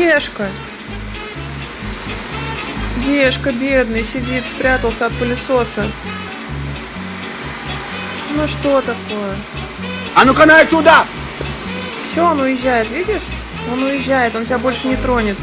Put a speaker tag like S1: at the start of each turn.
S1: Гешка. Гешка бедный сидит, спрятался от пылесоса. Ну что такое?
S2: А ну-ка на туда!
S1: Все, он уезжает, видишь? Он уезжает, он тебя больше не тронет.